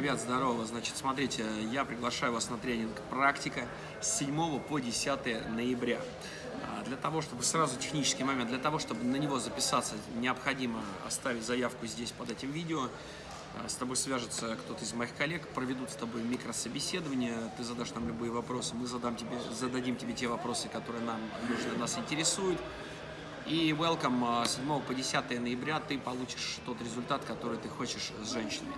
Ребят, здорово. Значит, смотрите, я приглашаю вас на тренинг «Практика» с 7 по 10 ноября. А, для того, чтобы сразу технический момент, для того, чтобы на него записаться, необходимо оставить заявку здесь под этим видео. А, с тобой свяжется кто-то из моих коллег, проведут с тобой микрособеседование, ты задашь нам любые вопросы, мы задам тебе, зададим тебе те вопросы, которые нам нужны, нас интересуют. И welcome 7 а, по 10 ноября ты получишь тот результат, который ты хочешь с женщинами.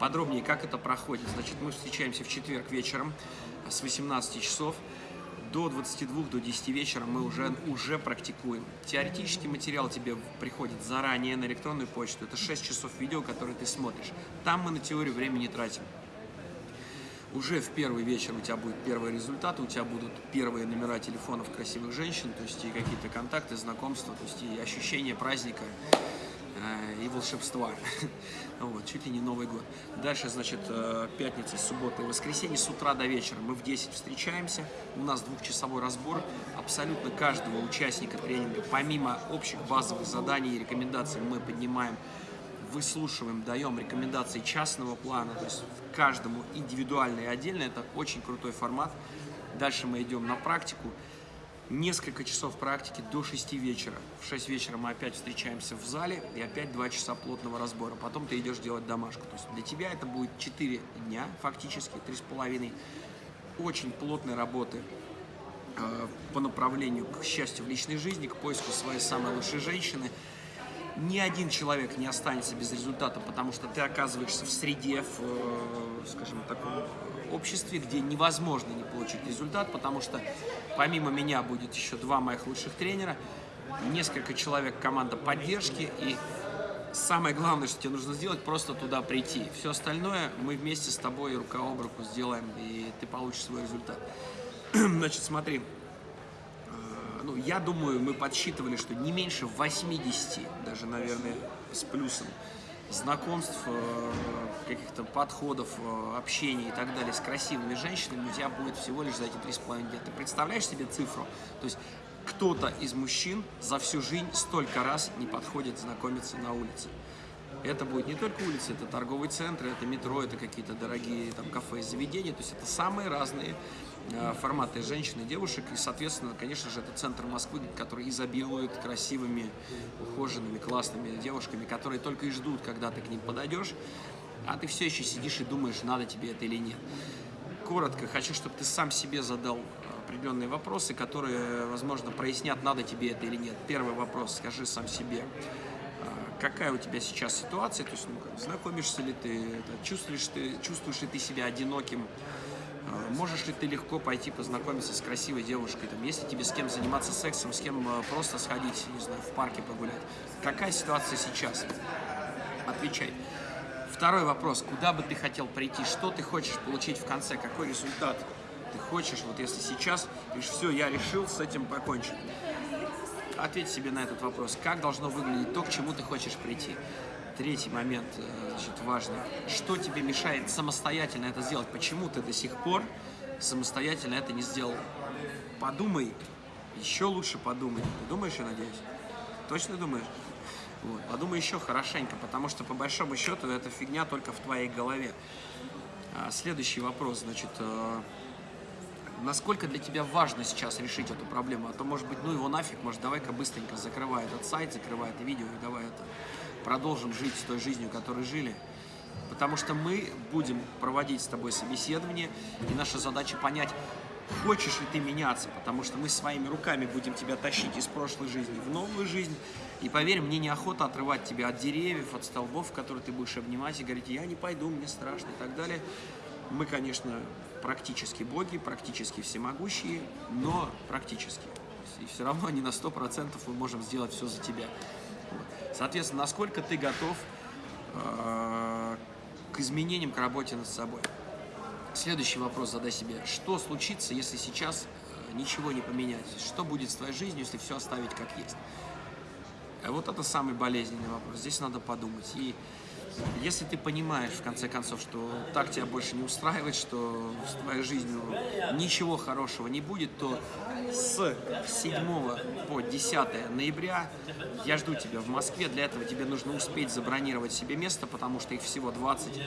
Подробнее, как это проходит. Значит, мы встречаемся в четверг вечером с 18 часов до 22, до 10 вечера мы уже, уже практикуем. Теоретический материал тебе приходит заранее на электронную почту. Это 6 часов видео, которые ты смотришь. Там мы на теорию времени тратим уже в первый вечер у тебя будет первые результаты, у тебя будут первые номера телефонов красивых женщин, то есть и какие-то контакты, знакомства, то есть и ощущение праздника э, и волшебства. вот, чуть ли не Новый год. Дальше, значит, э, пятница, суббота и воскресенье с утра до вечера. Мы в 10 встречаемся, у нас двухчасовой разбор абсолютно каждого участника тренинга. Помимо общих базовых заданий и рекомендаций мы поднимаем выслушиваем, даем рекомендации частного плана, то есть каждому индивидуально и отдельно. Это очень крутой формат. Дальше мы идем на практику. Несколько часов практики до 6 вечера. В 6 вечера мы опять встречаемся в зале и опять 2 часа плотного разбора. Потом ты идешь делать домашку. То есть для тебя это будет 4 дня, фактически, 3,5. Очень плотной работы э, по направлению к счастью в личной жизни, к поиску своей самой лучшей женщины – ни один человек не останется без результата, потому что ты оказываешься в среде, в, э, скажем, таком обществе, где невозможно не получить результат, потому что помимо меня будет еще два моих лучших тренера, несколько человек команда поддержки, и самое главное, что тебе нужно сделать, просто туда прийти. Все остальное мы вместе с тобой рука об руку сделаем, и ты получишь свой результат. Значит, смотри, ну, я думаю, мы подсчитывали, что не меньше 80, даже, наверное, с плюсом, знакомств, э, каких-то подходов, э, общения и так далее с красивыми женщинами у тебя будет всего лишь за эти 3,5 дня. Ты представляешь себе цифру? То есть кто-то из мужчин за всю жизнь столько раз не подходит знакомиться на улице. Это будет не только улица, это торговые центры, это метро, это какие-то дорогие там кафе, заведения. То есть это самые разные Э, форматы женщин и девушек. И, соответственно, конечно же, это центр Москвы, который изобилует красивыми, ухоженными, классными девушками, которые только и ждут, когда ты к ним подойдешь, а ты все еще сидишь и думаешь, надо тебе это или нет. Коротко, хочу, чтобы ты сам себе задал определенные вопросы, которые, возможно, прояснят, надо тебе это или нет. Первый вопрос, скажи сам себе, какая у тебя сейчас ситуация, то есть, ну, как, знакомишься ли ты, чувствуешь, ты, чувствуешь ли ты себя одиноким, а, можешь ли ты легко пойти познакомиться с красивой девушкой, там, если тебе с кем заниматься сексом, с кем а, просто сходить, не знаю, в парке погулять? Какая ситуация сейчас? Отвечай. Второй вопрос. Куда бы ты хотел прийти? Что ты хочешь получить в конце? Какой результат ты хочешь? Вот если сейчас, говоришь, все, я решил с этим покончить. Ответь себе на этот вопрос. Как должно выглядеть то, к чему ты хочешь прийти? Третий момент, э, значит, важный. Что тебе мешает самостоятельно это сделать? Почему ты до сих пор самостоятельно это не сделал? Подумай, еще лучше подумай. Ты думаешь, я надеюсь? Точно думаешь? Вот. Подумай еще хорошенько, потому что по большому счету эта фигня только в твоей голове. А, следующий вопрос, значит, э, насколько для тебя важно сейчас решить эту проблему? А то, может быть, ну его нафиг, может, давай-ка быстренько закрывай этот сайт, закрывай это видео и давай это продолжим жить той жизнью, которой жили. Потому что мы будем проводить с тобой собеседование, и наша задача понять, хочешь ли ты меняться, потому что мы своими руками будем тебя тащить из прошлой жизни в новую жизнь. И поверь, мне неохота отрывать тебя от деревьев, от столбов, которые ты будешь обнимать и говорить, я не пойду, мне страшно и так далее. Мы, конечно, практически боги, практически всемогущие, но практически. И все равно не на 100% мы можем сделать все за тебя. Соответственно, насколько ты готов э, к изменениям, к работе над собой. Следующий вопрос задай себе. Что случится, если сейчас э, ничего не поменять? Что будет с твоей жизнью, если все оставить как есть? Вот это самый болезненный вопрос. Здесь надо подумать. И Если ты понимаешь, в конце концов, что так тебя больше не устраивает, что с твоей жизнью ничего хорошего не будет, то с 7 по 10 ноября я жду тебя в Москве. Для этого тебе нужно успеть забронировать себе место, потому что их всего 20.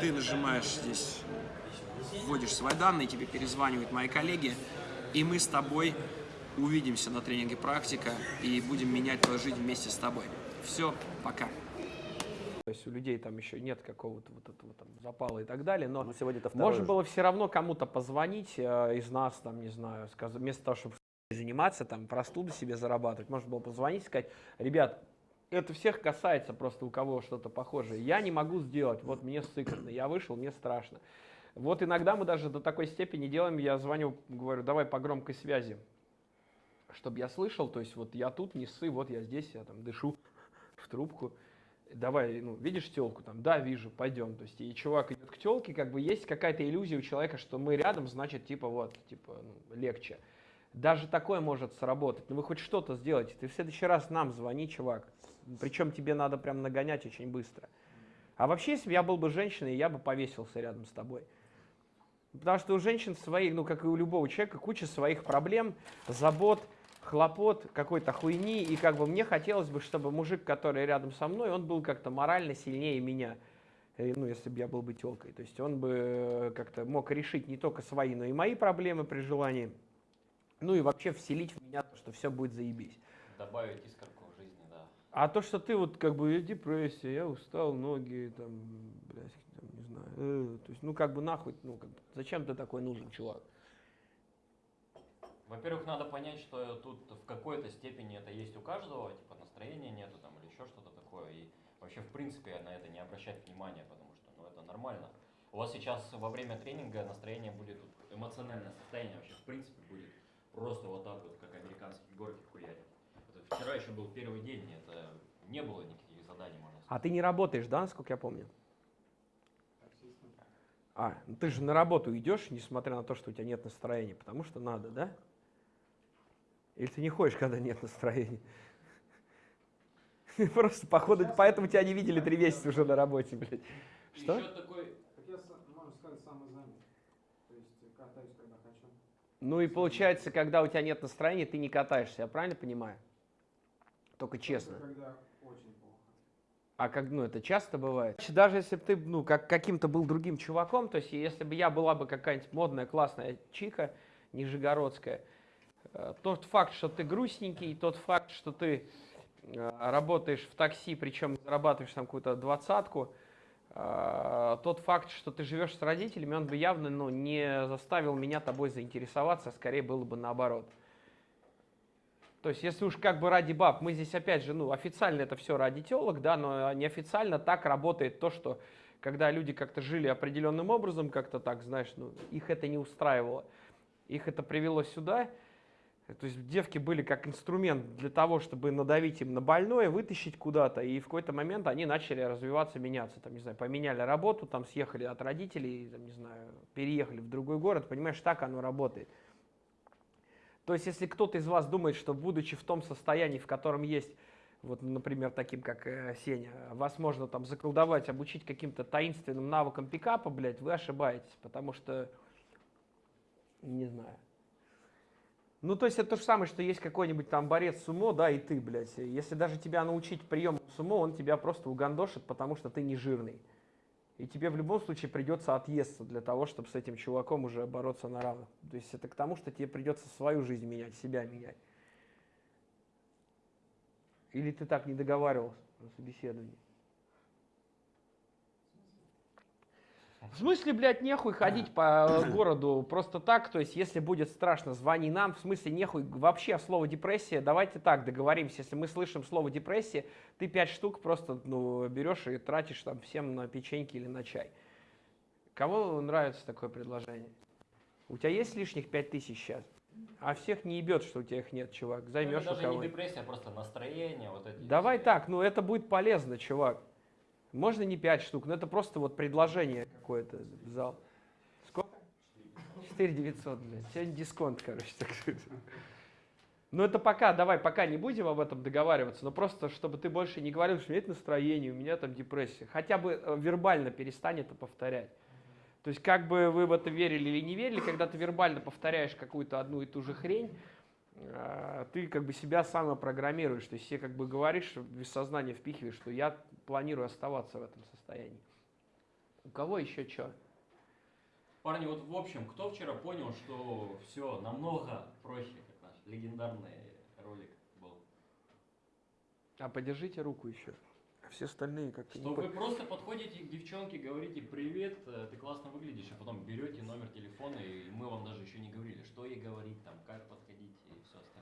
Ты нажимаешь здесь, вводишь свои данные, тебе перезванивают мои коллеги, и мы с тобой увидимся на тренинге «Практика» и будем менять твою жизнь вместе с тобой. Все, пока. То есть у людей там еще нет какого-то вот этого там запала и так далее, но, Но сегодня это можно было все равно кому-то позвонить э, из нас, там, не знаю, сказать, вместо того, чтобы заниматься, там, простуду себе зарабатывать, можно было позвонить и сказать, ребят, это всех касается просто у кого что-то похожее. Я не могу сделать, вот мне сыкотно, я вышел, мне страшно. Вот иногда мы даже до такой степени делаем, я звоню, говорю, давай по громкой связи, чтобы я слышал, то есть вот я тут, не ссы, вот я здесь, я там дышу в трубку давай, ну, видишь телку там, да, вижу, пойдем. То есть, и чувак идет к телке, как бы есть какая-то иллюзия у человека, что мы рядом, значит, типа, вот, типа, ну, легче. Даже такое может сработать. Ну, вы хоть что-то сделайте. Ты в следующий раз нам звони, чувак. Причем тебе надо прям нагонять очень быстро. А вообще, если бы я был бы женщиной, я бы повесился рядом с тобой. Потому что у женщин свои, ну, как и у любого человека, куча своих проблем, забот, хлопот, какой-то хуйни, и как бы мне хотелось бы, чтобы мужик, который рядом со мной, он был как-то морально сильнее меня, э, ну, если бы я был бы телкой. То есть он бы э, как-то мог решить не только свои, но и мои проблемы при желании, ну и вообще вселить в меня то, что все будет заебись. Добавить искорку в жизни, да. А то, что ты вот как бы депрессия, я устал, ноги, там, блядь, там, не знаю, э, то есть, ну как бы нахуй, ну как бы, зачем ты такой нужен, чувак? Во-первых, надо понять, что тут в какой-то степени это есть у каждого, типа настроения нету там или еще что-то такое. И вообще, в принципе, на это не обращать внимания, потому что ну, это нормально. У вас сейчас во время тренинга настроение будет, эмоциональное состояние вообще, в принципе, будет просто вот так вот, как американские горки хуярят. Это вчера еще был первый день, это не было никаких заданий, можно сказать. А ты не работаешь, да, насколько я помню? А, ну ты же на работу идешь, несмотря на то, что у тебя нет настроения, потому что надо, да? Или ты не ходишь, когда нет настроения? Просто походу, поэтому тебя не видели три месяца уже на работе, блядь. Что? Хочу. Ну и получается, когда у тебя нет настроения, ты не катаешься, я правильно понимаю? Только честно. А как, ну, это часто бывает. Даже если бы ты, ну, как каким-то был другим чуваком, то есть если бы я была бы какая-нибудь модная, классная чика, нижегородская, э, тот факт, что ты грустненький, тот факт, что ты э, работаешь в такси, причем зарабатываешь там какую-то двадцатку, э, тот факт, что ты живешь с родителями, он бы явно ну, не заставил меня тобой заинтересоваться, а скорее было бы наоборот. То есть, если уж как бы ради баб, мы здесь опять же, ну, официально это все ради телок, да, но неофициально так работает то, что когда люди как-то жили определенным образом, как-то так, знаешь, ну, их это не устраивало. Их это привело сюда. То есть девки были как инструмент для того, чтобы надавить им на больное, вытащить куда-то, и в какой-то момент они начали развиваться, меняться. Там, не знаю, поменяли работу, там съехали от родителей, там, не знаю, переехали в другой город. Понимаешь, так оно работает. То есть, если кто-то из вас думает, что будучи в том состоянии, в котором есть, вот, например, таким как э, Сеня, вас можно там заколдовать, обучить каким-то таинственным навыкам пикапа, блядь, вы ошибаетесь, потому что, не знаю. Ну, то есть, это то же самое, что есть какой-нибудь там борец сумо, да, и ты, блядь. Если даже тебя научить приему сумо, он тебя просто угандошит, потому что ты не жирный. И тебе в любом случае придется отъесться для того, чтобы с этим чуваком уже бороться на равных. То есть это к тому, что тебе придется свою жизнь менять, себя менять. Или ты так не договаривался на собеседовании? В смысле, блядь, нехуй ходить по городу просто так, то есть если будет страшно, звони нам, в смысле нехуй вообще слово депрессия, давайте так договоримся, если мы слышим слово депрессия, ты пять штук просто ну, берешь и тратишь там всем на печеньки или на чай. Кому нравится такое предложение? У тебя есть лишних пять тысяч сейчас? А всех не ебет, что у тебя их нет, чувак. Ну, Займешь это у даже не кого депрессия, а просто настроение. Вот эти Давай все. так, ну это будет полезно, чувак. Можно не 5 штук, но это просто вот предложение какое-то в зал. Сколько? 4 900, блядь. Сегодня дисконт, короче. Так. Ну это пока, давай, пока не будем об этом договариваться, но просто, чтобы ты больше не говорил, что у меня нет настроения, у меня там депрессия. Хотя бы э, вербально перестань это повторять. То есть как бы вы в это верили или не верили, когда ты вербально повторяешь какую-то одну и ту же хрень, э, ты как бы себя самопрограммируешь. То есть себе как бы говоришь, без сознания впихиваешь, что я планирую оставаться в этом состоянии. У кого еще что? Парни, вот в общем, кто вчера понял, что все намного проще, как наш легендарный ролик был? А подержите руку еще. Все остальные как-то Что вы по- просто подходите к девчонке, говорите привет, э, ты классно выглядишь, а потом берете номер телефона, и мы вам даже еще не говорили, что ей говорить, там, как подходить и все остальное.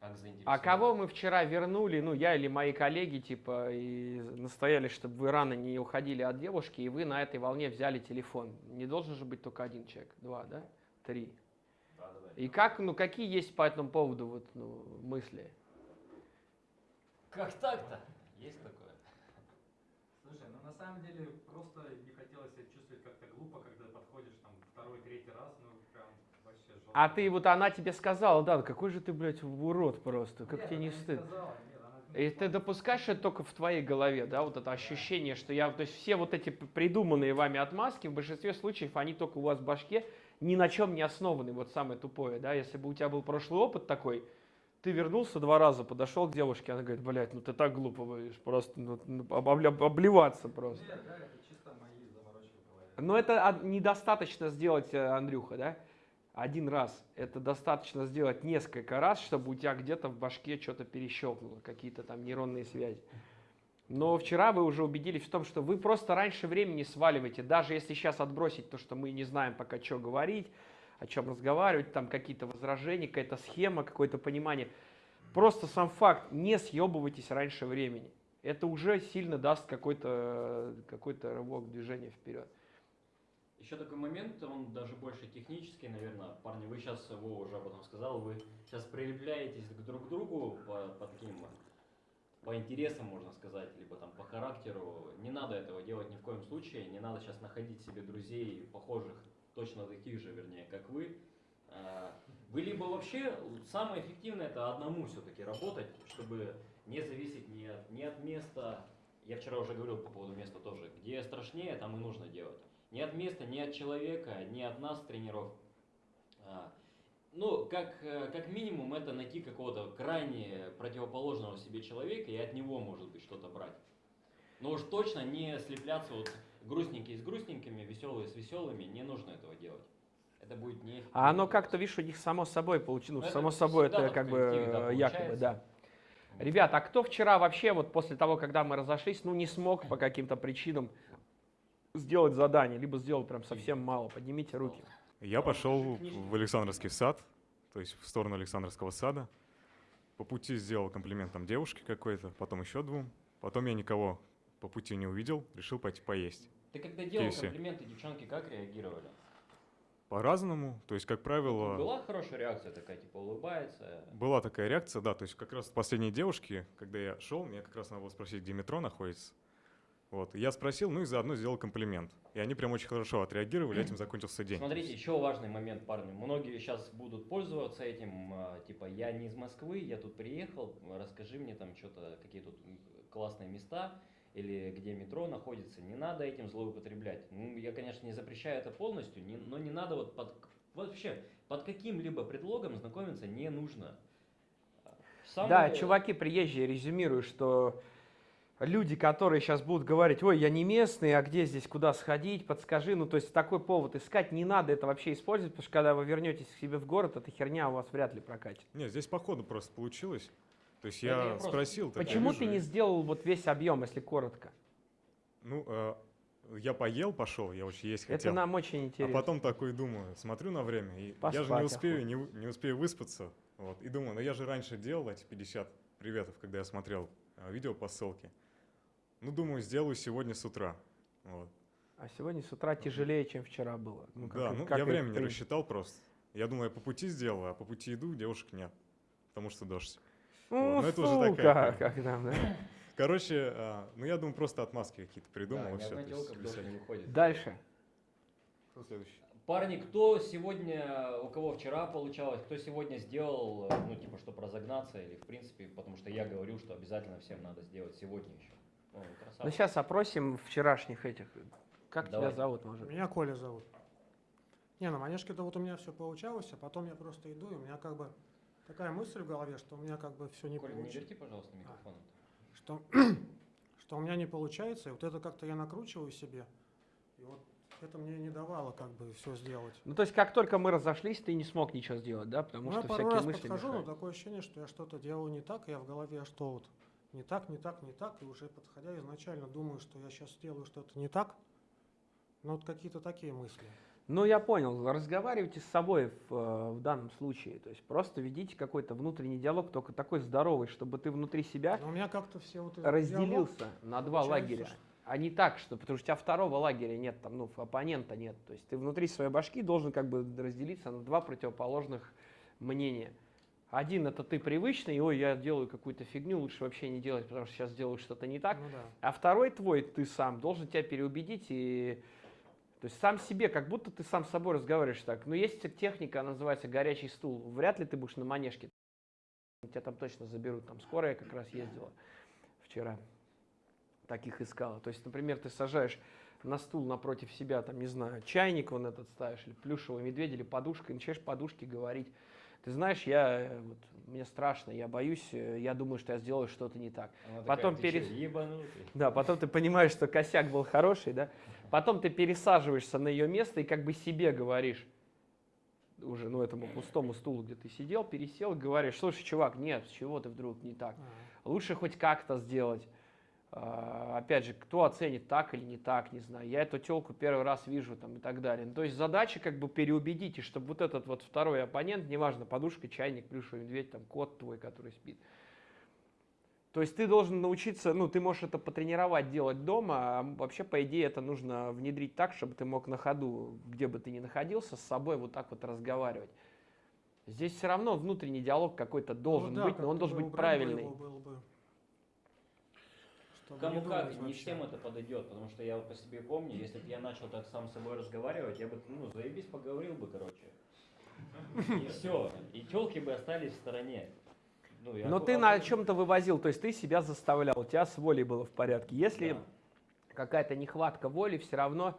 Как А кого мы вчера вернули, ну я или мои коллеги, типа, и настояли, чтобы вы рано не уходили от девушки, и вы на этой волне взяли телефон. Не должен же быть только один человек, два, да? Три. И как, ну какие есть по этому поводу вот, ну, мысли? Как так-то? Есть такое? Слушай, ну на самом деле просто не хотелось себя чувствовать как-то глупо, когда подходишь там второй, третий раз, ну. А ты вот она тебе сказала, да, какой же ты, блядь, урод просто, как Нет, тебе не стыд? сказала, И ты допускаешь это только в твоей голове, да, вот это ощущение, что я, то есть все вот эти придуманные вами отмазки, в большинстве случаев они только у вас в башке ни на чем не основаны, вот самое тупое, да, если бы у тебя был прошлый опыт такой, ты вернулся два раза, подошел к девушке, она говорит, блядь, ну ты так глупо будешь, просто ну, ну, обливаться просто. Нет, да, это чисто мои заморочки в голове. Но это недостаточно сделать, э, Андрюха, да? Один раз. Это достаточно сделать несколько раз, чтобы у тебя где-то в башке что-то перещелкнуло, какие-то там нейронные связи. Но вчера вы уже убедились в том, что вы просто раньше времени сваливаете. Даже если сейчас отбросить то, что мы не знаем пока, что говорить, о чем разговаривать, там какие-то возражения, какая-то схема, какое-то понимание. Просто сам факт, не съебывайтесь раньше времени. Это уже сильно даст какой-то какой рывок движения вперед. Еще такой момент, он даже больше технический, наверное. Парни, вы сейчас, Вова уже об этом сказал, вы сейчас прилепляетесь к друг другу по, по таким, по интересам, можно сказать, либо там по характеру. Не надо этого делать ни в коем случае. Не надо сейчас находить себе друзей, похожих, точно таких же, вернее, как вы. А, Вы либо вообще, самое эффективное это одному все-таки работать, чтобы не зависеть ни от, ни от места, я вчера уже говорил по поводу места тоже, где страшнее, там и нужно делать. Ни от места, ни от человека, ни от нас, тренеров. А, Ну, как, э, как минимум, это найти какого-то крайне противоположного себе человека и от него, может быть, что-то брать. Но уж точно не слепляться вот грустненькие с грустненькими, веселые с веселыми, не нужно этого делать. Это будет не А оно как-то, видишь, у них само собой получилось. Ну, само собой, это как бы да, якобы, да. Ребят, а кто вчера вообще, вот после того, когда мы разошлись, ну, не смог по каким-то причинам сделать задание, либо сделал прям совсем мало? Поднимите руки. Я пошел в Александровский сад, то есть в сторону Александровского сада. По пути сделал комплимент там девушке какой-то, потом еще двум. Потом я никого по пути не увидел, решил пойти поесть. Ты когда делал KFC. комплименты, девчонки как реагировали? По-разному, то есть, как правило, Была хорошая реакция такая, типа улыбается. была такая реакция, да, то есть как раз последние девушки, когда я шел, мне как раз надо было спросить, где метро находится. Вот, и я спросил, ну и заодно сделал комплимент. И они прям очень хорошо отреагировали, этим закончился день. Смотрите, еще важный момент, парни. Многие сейчас будут пользоваться этим, а, типа, я не из Москвы, я тут приехал, расскажи мне там что-то, какие тут классные места или где метро находится. Не надо этим злоупотреблять. Ну, я, конечно, не запрещаю это полностью, не- но не надо вот под, вообще под каким-либо предлогом знакомиться не нужно. Самое- Да, чуваки приезжие резюмирую, что люди, которые сейчас будут говорить, ой, я не местный, а где здесь, куда сходить, подскажи, ну, то есть такой повод искать, не надо это вообще использовать, потому что когда вы вернетесь к себе в город, эта херня у вас вряд ли прокатит. Нет, здесь по ходу просто получилось. То есть Это я я просто- спросил. Почему ты не сделал вот весь объем, если коротко? Ну, э, я поел, пошел, я очень есть Это хотел. нам очень А интересно. потом такой думаю, смотрю на время, и я же не успею, не, не успею выспаться. Вот, и думаю, ну я же раньше делал эти 50 приветов, когда я смотрел э, видео по ссылке. Ну, думаю, сделаю сегодня с утра. Вот. А сегодня с утра тяжелее, чем вчера было. Ну, как да, ну как я время не рассчитал просто. Я думаю, я по пути сделаю, а по пути иду, девушек нет. Потому что дождь. Ну, Вот, ну это уже такая как там, да? Короче, а, ну я думаю, просто отмазки какие-то Да, придумал. ни и то есть всяких. не выходит. Дальше. Кто следующий? Парни, кто сегодня, у кого вчера получалось, кто сегодня сделал, ну, типа, чтобы разогнаться, или, в принципе, потому что я говорю, что обязательно всем надо сделать сегодня еще. Ну, сейчас опросим вчерашних этих. Как Давай. тебя зовут, может? Меня Коля зовут. Не, на манежке-то вот у меня все получалось, а потом я просто иду, и у меня как бы такая мысль в голове, что у меня как бы все не Коля, не получится. верти, пожалуйста, микрофон. Что, что у меня не получается, и вот это как-то я накручиваю себе. И вот это мне не давало как бы все сделать. Ну, то есть, как только мы разошлись, ты не смог ничего сделать, да? Потому Ну, я что пару всякие раз мысли подхожу, но мешают. такое ощущение, что я что-то делаю не так, и я в голове, что вот не так, не так, не так, и уже подходя изначально думаю, что я сейчас сделаю что-то не так. Ну, вот какие-то такие мысли. Ну, я понял. Разговаривайте с собой в, э, в данном случае. То есть, просто ведите какой-то внутренний диалог, только такой здоровый, чтобы ты внутри себя Но у меня как-то все вот диалог, разделился на два лагеря. что- А не так, что потому что у тебя второго лагеря нет, там, ну, оппонента нет. То есть ты внутри своей башки должен как бы разделиться на два противоположных мнения. Один это ты привычный, ой, я делаю какую-то фигню, лучше вообще не делать, потому что сейчас делаю что-то не так. Ну да. А второй твой, ты сам, должен тебя переубедить и... То есть сам себе, как будто ты сам с собой разговариваешь так. Но есть техника, она называется горячий стул. Вряд ли ты будешь на манежке. Тебя там точно заберут. Там скорая как раз ездила вчера. Таких искала. То есть, например, ты сажаешь на стул напротив себя, там, не знаю, чайник вон этот ставишь, или плюшевый медведь, или подушка, и начинаешь подушке говорить. Ты знаешь, я, э, вот, мне страшно, я боюсь, э, я думаю, что я сделаю что-то не так. Она Потом такая, «Ты перес- ебанутый?» Да, потом ты понимаешь, что косяк был хороший, да. Потом ты пересаживаешься на ее место и как бы себе говоришь, уже, ну, этому пустому стулу, где ты сидел, пересел, и говоришь, слушай, чувак, нет, с чего ты вдруг не так? Лучше хоть как-то сделать. А, Опять же, кто оценит так или не так, не знаю. Я эту телку первый раз вижу там и так далее. Ну, То есть задача как бы переубедить, и чтобы вот этот вот второй оппонент, неважно, подушка, чайник, плюшевый медведь, там кот твой, который спит. То есть ты должен научиться, ну, ты можешь это потренировать делать дома, а вообще, по идее, это нужно внедрить так, чтобы ты мог на ходу, где бы ты ни находился, с собой вот так вот разговаривать. Здесь все равно внутренний диалог какой-то должен ну да, быть, но он должен бы быть правильный. бы, чтобы Кому не как, не вообще. всем это подойдет, потому что я вот по себе помню, если бы я начал так сам с собой разговаривать, я бы, ну, заебись, поговорил бы, короче. И все, и телки бы остались в стороне. Ну, я Но ты на чем-то вывозил, то есть ты себя заставлял, у тебя с волей было в порядке. Если Да. какая-то нехватка воли, все равно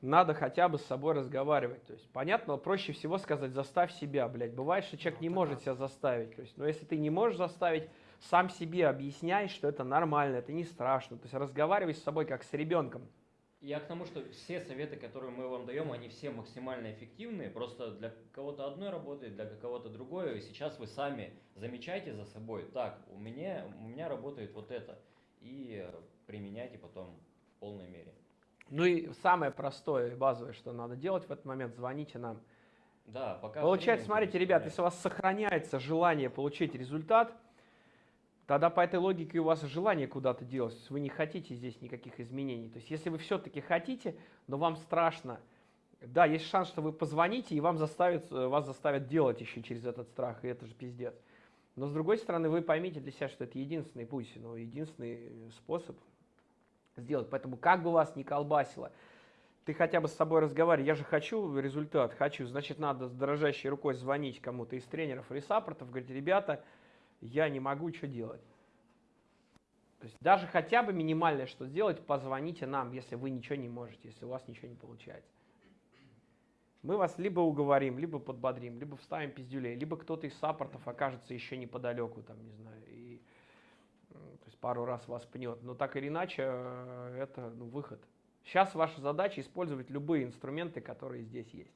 надо хотя бы с собой разговаривать. То есть, понятно, проще всего сказать, заставь себя, блядь. Бывает, что человек Ну, не может да. себя заставить. То есть, но если ты не можешь заставить, сам себе объясняй, что это нормально, это не страшно. То есть разговаривай с собой как с ребенком. Я к тому, что все советы, которые мы вам даем, они все максимально эффективные. Просто для кого-то одной работает, для кого-то другое. И сейчас вы сами замечайте за собой. Так, у меня, у меня работает вот это. И применяйте потом в полной мере. Ну и самое простое и базовое, что надо делать в этот момент, звоните нам. Да, пока... Получается, смотрите, ребят, если у вас сохраняется желание получить результат, тогда по этой логике у вас желание куда-то делать. Вы не хотите здесь никаких изменений. То есть если вы все-таки хотите, но вам страшно, да, есть шанс, что вы позвоните, и вам заставят, э, вас заставят делать еще через этот страх, и это же пиздец. Но с другой стороны, вы поймите для себя, что это единственный путь, ну, единственный способ сделать. Поэтому как бы вас ни колбасило, ты хотя бы с собой разговаривай, я же хочу результат, хочу, значит, надо с дрожащей рукой звонить кому-то из тренеров или саппортов, говорить, ребята, я не могу, что делать. То есть даже хотя бы минимальное, что сделать, позвоните нам, если вы ничего не можете, если у вас ничего не получается. Мы вас либо уговорим, либо подбодрим, либо вставим пиздюлей, либо кто-то из саппортов окажется еще неподалеку, там, не знаю, и то есть пару раз вас пнет. Но так или иначе, э, это ну, выход. Сейчас ваша задача использовать любые инструменты, которые здесь есть.